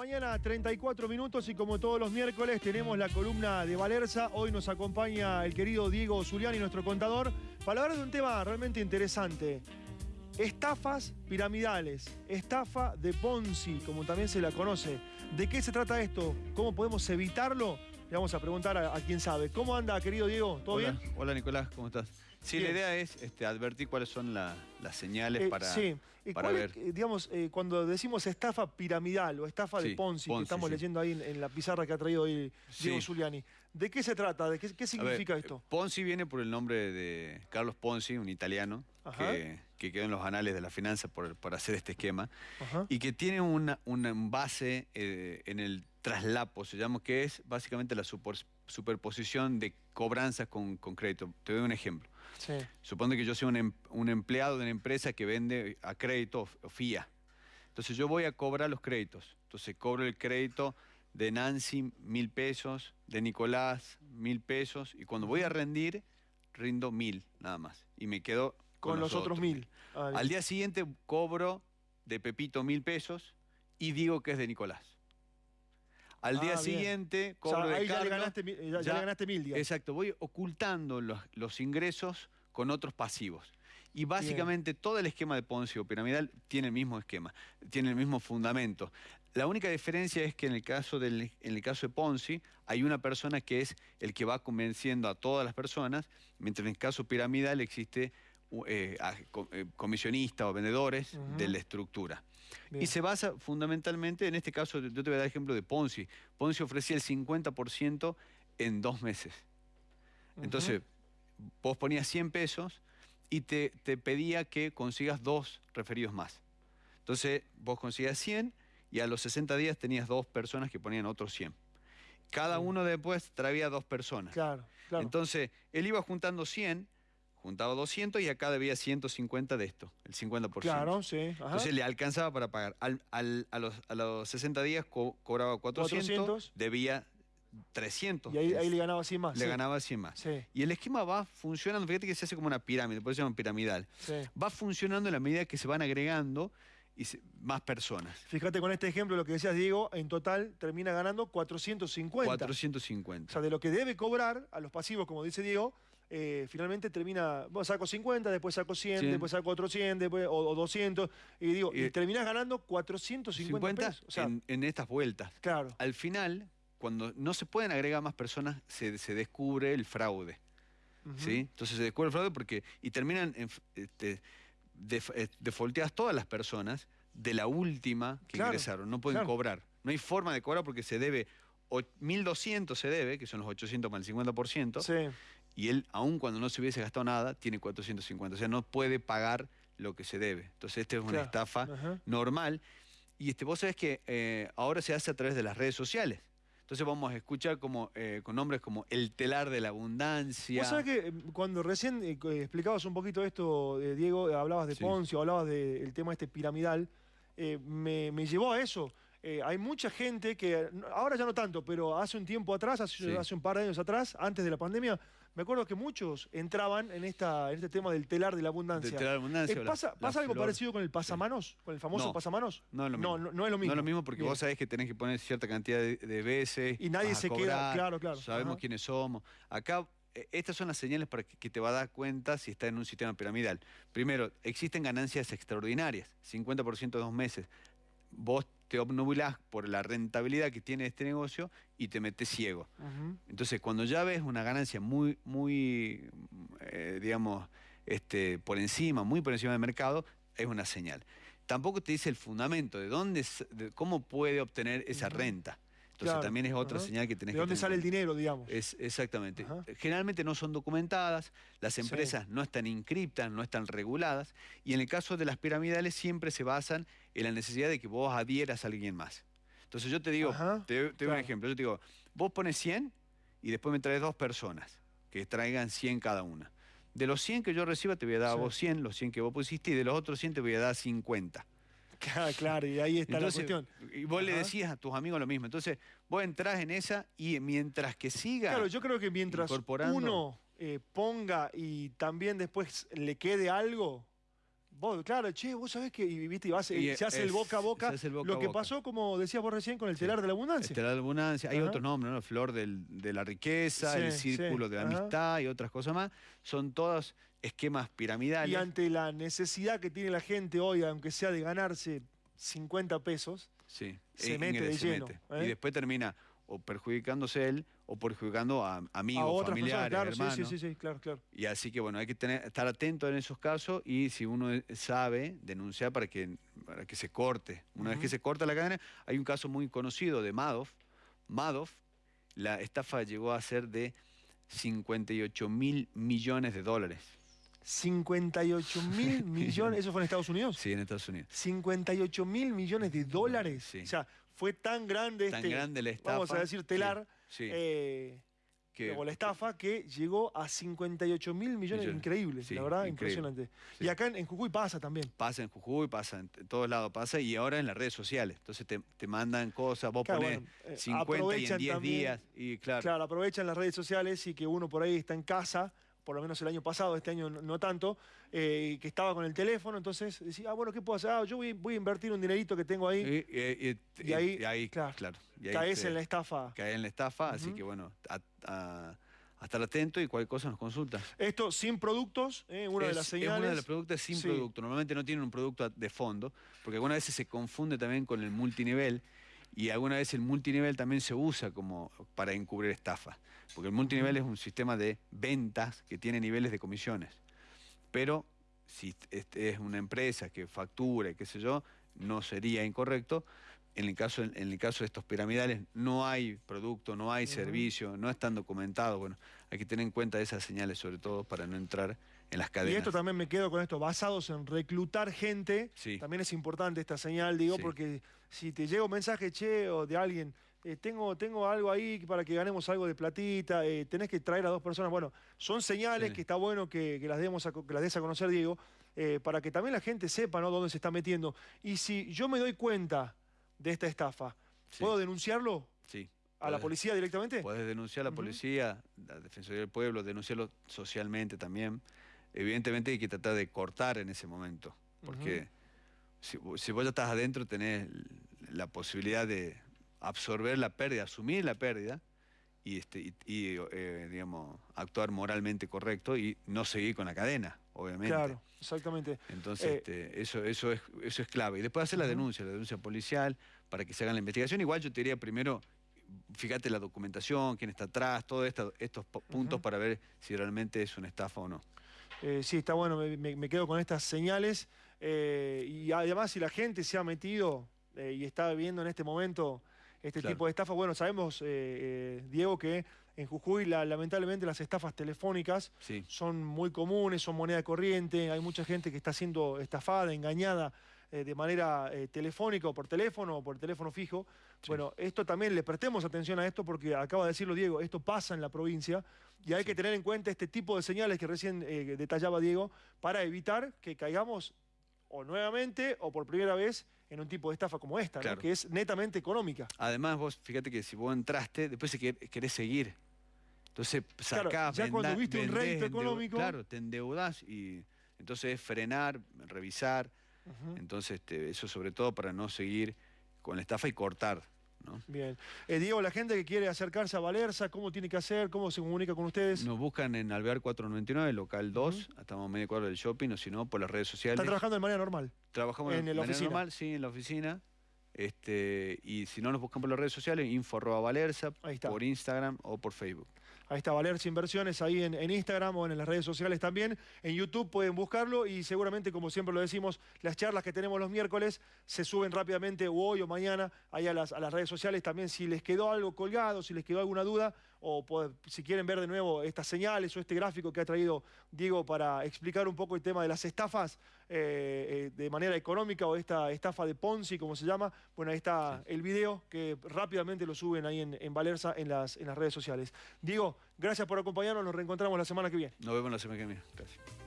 Mañana 34 minutos y como todos los miércoles tenemos la columna de Valerza. Hoy nos acompaña el querido Diego Zuliani, nuestro contador, para hablar de un tema realmente interesante. Estafas piramidales, estafa de Ponzi, como también se la conoce. ¿De qué se trata esto? ¿Cómo podemos evitarlo? Le vamos a preguntar a, a quien sabe. ¿Cómo anda, querido Diego? ¿Todo Hola, bien? Hola Nicolás, ¿cómo estás? Sí, Bien. la idea es este, advertir cuáles son la- las señales Eh, para, sí. ¿Y para ver. es, eh, digamos, eh, cuando decimos estafa piramidal o estafa de Ponzi, que estamos sí. leyendo ahí en, en la pizarra que ha traído hoy Diego. Zuliani, ¿de qué se trata? ¿De qué, qué A ver, significa eh, esto? Ponzi viene por el nombre de Carlos Ponzi, un italiano, que, que quedó en los anales de la finanza por, por hacer este esquema, Ajá. y que tiene una, una base eh, en el traslapo, se llama, que es básicamente la superposición de cobranzas con, con crédito. Te doy un ejemplo. Sí. Supone que yo soy un, em- un empleado de una empresa que vende a crédito o FIA. Entonces yo voy a cobrar los créditos. Entonces cobro el crédito de Nancy mil pesos, de Nicolás mil pesos, y cuando voy a rendir, rindo mil nada más. Y me quedo Con, los, otros mil. Ah, Al día siguiente cobro de Pepito mil pesos y digo que es de Nicolás. Al Ah, día bien. siguiente o sea, cobro de ahí ya le ganaste, mil- ya, ya le ganaste mil, digamos. Exacto, voy ocultando los, los ingresos con otros pasivos. Y básicamente todo el esquema de Ponzi o piramidal tiene el mismo esquema, tiene el mismo fundamento. La única diferencia es que en el caso, del, en el caso de Ponzi hay una persona que es el que va convenciendo a todas las personas, mientras en el caso piramidal existe eh, eh, comisionistas o vendedores de la estructura. Bien. Y se basa fundamentalmente, en este caso, yo te voy a dar ejemplo de Ponzi. Ponzi ofrecía el 50% en dos meses. Entonces, vos ponías 100 pesos y te, te pedía que consigas dos referidos más. Entonces, vos conseguías 100 y a los 60 días tenías dos personas que ponían otros 100. Cada uno después traía dos personas. Claro, claro. Entonces, él iba juntando 100, juntaba 200 y acá debía 150 de esto, el 50%. claro, sí. Ajá. Entonces le alcanzaba para pagar. Al- al- a, los, a los 60 días co- cobraba 400, 400. debía 300. y ahí, ahí le ganaba 100 más. Le sí. ganaba 100 más. Sí. Y el esquema va funcionando, fíjate que se hace como una pirámide, por eso se llama piramidal. Sí. Va funcionando en la medida que se van agregando y se- más personas. Fíjate con este ejemplo, lo que decías, Diego, en total termina ganando 450. 450. O sea, de lo que debe cobrar a los pasivos, como dice Diego, eh, finalmente termina, bueno, saco 50, después saco 100, 100. después saco otro 100, después, o, o 200, y digo, y, Y- terminás ganando 450 50 pesos. O sea, en, en estas vueltas. claro. Al final, cuando no se pueden agregar más personas, se, se descubre el fraude. Ujú. ¿sí? Entonces se descubre el fraude porque. Y terminan. En, este, def- eh, defaulteadas todas las personas de la última que Claro, ingresaron. No pueden claro. cobrar. No hay forma de cobrar porque se debe. o- 1.200 se debe, que son los 800 más el 50%. Sí. Y él, aun cuando no se hubiese gastado nada, tiene 450. O sea, no puede pagar lo que se debe. Entonces, esta es una Claro. estafa Ajá. normal. Y este, vos sabés que eh, ahora se hace a través de las redes sociales. Entonces vamos a escuchar como, eh, con nombres como el telar de la abundancia. Vos sabés que eh, cuando recién eh, explicabas un poquito esto, Diego, hablabas de Sí. Ponzi, o hablabas del tema este piramidal, me, me llevó a eso. Eh, hay mucha gente que, ahora ya no tanto, pero hace un tiempo atrás, hace, Sí. hace un par de años atrás, antes de la pandemia, me acuerdo que muchos entraban en, esta, en este tema del telar de la abundancia. Del telar de la abundancia, Eh, la- ¿Pasa, la algo flor. parecido con el pasamanos? ¿Con el famoso No. pasamanos? No es lo mismo. No, no, no es lo mismo. No es lo mismo porque Bien. vos sabés que tenés que poner cierta cantidad de, de veces. Y nadie se queda- claro, claro. Sabemos Ajá. quiénes somos. Acá, eh, estas son las señales para que, que te va a dar cuenta si está en un sistema piramidal. Primero, existen ganancias extraordinarias, 50% de dos meses. Vos te obnubilás por la rentabilidad que tiene este negocio y te metes ciego. Entonces, cuando ya ves una ganancia muy, muy, eh, digamos, este, por encima, muy por encima del mercado, es una señal. Tampoco te dice el fundamento de dónde, de cómo puede obtener esa renta. Entonces, Claro, también es otra ajá. señal que tenés ¿De que dónde tener sale el dinero, digamos? es, exactamente. Ajá. Generalmente no son documentadas, las Sí. empresas no están inscriptas, no están reguladas, y en el caso de las piramidales siempre se basan en la necesidad de que vos adhieras a alguien más. Entonces yo te digo, Ajá, te, te doy un ejemplo, yo te digo, vos pones 100 y después me traes dos personas que traigan 100 cada una. De los 100 que yo reciba te voy a dar a vos 100, los 100 que vos pusiste, y de los otros 100 te voy a dar 50. Claro, claro, y ahí está Entonces, la cuestión. Y vos le decías a tus amigos lo mismo. Entonces, vos entrás en esa y mientras que siga. Claro, yo creo que mientras uno eh, ponga y también después le quede algo, Vos, claro, che, vos sabés que, y, viste, y vas, Y se hace el es- boca a boca. se hace el boca lo que boca. pasó, como decías vos recién, con el telar de la abundancia. Estelar de abundancia. Hay Ajá. otros nombres, ¿no? Flor del- de la riqueza, Sí, el sí, círculo de la ajá. amistad y otras cosas más. Son todos esquemas piramidales. Y ante la necesidad que tiene la gente hoy, aunque sea de ganarse 50 pesos, Sí, se e- mete de se lleno, mete. ¿eh? Y después termina o perjudicándose él o perjudicando a amigos, a otras familiares, personas, claro, hermanos. sí, sí, sí, claro, claro. Y así que bueno, hay que tener, estar atento en esos casos y si uno sabe, denunciar para que, para que se corte. Una vez que se corta la cadena, hay un caso muy conocido de Madoff. Madoff, la estafa llegó a ser de 58 mil millones de dólares. 58 mil millones, ¿eso fue en Estados Unidos? Sí, en Estados Unidos. 58 mil millones de dólares. Sí. O sea, fue tan grande Tan este, grande la estafa. vamos a decir, telar, Sí, sí, eh, que- o la estafa, que llegó a 58 mil millones. Millones. Increíble, Sí, la verdad, increíble. impresionante. Sí. Y acá en, en Jujuy pasa también. pasa en Jujuy, pasa en t- todos lados, pasa y ahora en las redes sociales. Entonces te, te mandan cosas, vos Claro, ponés bueno, eh, 50 y en aprovechan 10 también- días y claro, Claro, aprovechan las redes sociales y que uno por ahí está en casa, por lo menos el año pasado, este año no, no tanto, eh, que estaba con el teléfono, entonces decía, ah, bueno, ¿qué puedo hacer? Ah, yo voy, voy a invertir un dinerito que tengo ahí, Y, y- y- Y ahí, ahí, claro, claro, y ahí caes te- en la estafa. caes en la estafa, así que bueno, a, a- a estar atento y cualquier cosa nos consulta. Esto sin productos, eh, una de Es- las Es uno señales. de los productos sin Sí. producto. Normalmente no tienen un producto de fondo, porque algunas veces se confunde también con el multinivel y alguna vez el multinivel también se usa como para encubrir estafas. Porque el multinivel es un sistema de ventas que tiene niveles de comisiones. Pero si este es una empresa que factura, y qué sé yo, no sería incorrecto. En el caso, en el caso de estos piramidales no hay producto, no hay servicio, no están documentados. Bueno, hay que tener en cuenta esas señales sobre todo para no entrar en las Y cadenas. esto también me quedo con esto, basados en reclutar gente. Sí. También es importante esta señal, digo, Sí. porque si te llega un mensaje, che, o de alguien, eh, tengo, tengo algo ahí para que ganemos algo de platita, eh, tenés que traer a dos personas. Bueno, son señales Sí. que está bueno que, que las, demos a que las des a conocer, Diego, eh, para que también la gente sepa ¿no? dónde se está metiendo. Y si yo me doy cuenta de esta estafa, ¿puedo denunciarlo sí. a la policía directamente? Podés denunciar a la policía, a la Defensoría del Pueblo, denunciarlo socialmente también. Evidentemente hay que tratar de cortar en ese momento, porque si, vo- si vos ya estás adentro tenés la posibilidad de absorber la pérdida, asumir la pérdida y, este, y, y, eh, digamos, actuar moralmente correcto y no seguir con la cadena, obviamente. Claro, exactamente. Entonces, Eh, este, eso, eso, es, eso es clave. Y después hacer la denuncia, la denuncia policial, para que se hagan la investigación. Igual yo te diría primero, fíjate la documentación, quién está atrás, todos estos puntos para ver si realmente es una estafa o no. Eh, sí, está bueno, me, quedo con estas señales. eh, y además, si la gente se ha metido eh, y está viendo en este momento este Claro. tipo de estafas, bueno, sabemos, Diego, que en Jujuy la- lamentablemente las estafas telefónicas Sí, son muy comunes, son moneda corriente, hay mucha gente que está siendo estafada, engañada de manera telefónica o por teléfono o por teléfono fijo. Sí. Bueno, esto también le prestemos atención a esto porque acaba de decirlo Diego, esto pasa en la provincia y hay Sí. que tener en cuenta este tipo de señales que recién eh, detallaba Diego para evitar que caigamos o nuevamente o por primera vez en un tipo de estafa como esta, ¿no? Claro. que es netamente económica. Además, vos fíjate que si vos entraste, después querés seguir. Entonces Claro, sacás, ya cuando viste un rédito económico- Claro, te endeudás y entonces es frenar, revisar. Entonces, este, eso sobre todo para no seguir con la estafa y cortar. ¿No? Bien. Eh, Diego, la gente que quiere acercarse a Valerza, ¿cómo tiene que hacer? ¿Cómo se comunica con ustedes? Nos buscan en Alvear 499, local 2, estamos a media cuadra del shopping, o si no, por las redes sociales. Está trabajando de manera normal. Trabajamos en de la manera oficina. normal, sí, en la oficina. Este, y si no nos buscan por las redes sociales, info Valerza, por Instagram o por Facebook. Ahí está Valerza Inversiones, ahí en, en Instagram o en las redes sociales también. En YouTube pueden buscarlo y seguramente, como siempre lo decimos, las charlas que tenemos los miércoles se suben rápidamente o hoy o mañana ahí a las, a las redes sociales. También si les quedó algo colgado, si les quedó alguna duda o si quieren ver de nuevo estas señales o este gráfico que ha traído Diego para explicar un poco el tema de las estafas eh, eh, de manera económica o esta estafa de Ponzi, como se llama, bueno, ahí está el video que rápidamente lo suben ahí en, en Valerza en las, en las redes sociales. Diego, gracias por acompañarnos, nos reencontramos la semana que viene. Nos vemos la semana que viene. Gracias.